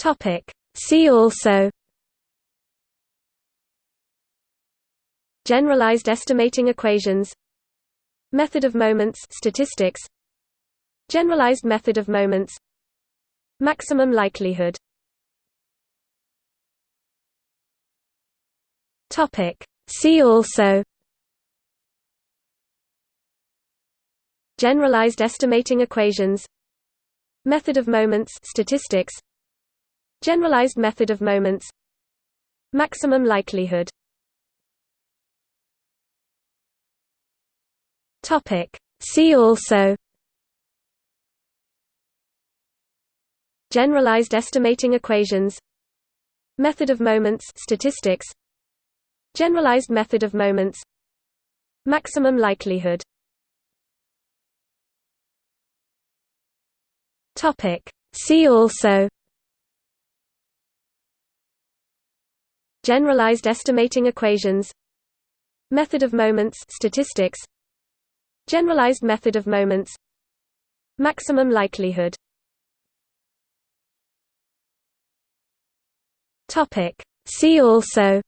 Topic. See also Generalized estimating equations Method of moments statistics Generalized method of moments Maximum likelihood Topic See also Generalized estimating equations Method of moments statistics Generalized method of moments Maximum likelihood. See also. Generalized estimating equations. Method of moments statistics. Generalized method of moments. Maximum likelihood. See also Generalized estimating equations Method of moments statistics Generalized method of moments Maximum likelihood. Topic. See also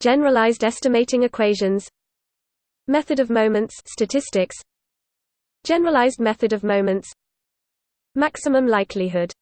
Generalized estimating equations Method of moments statistics Generalized method of moments Maximum likelihood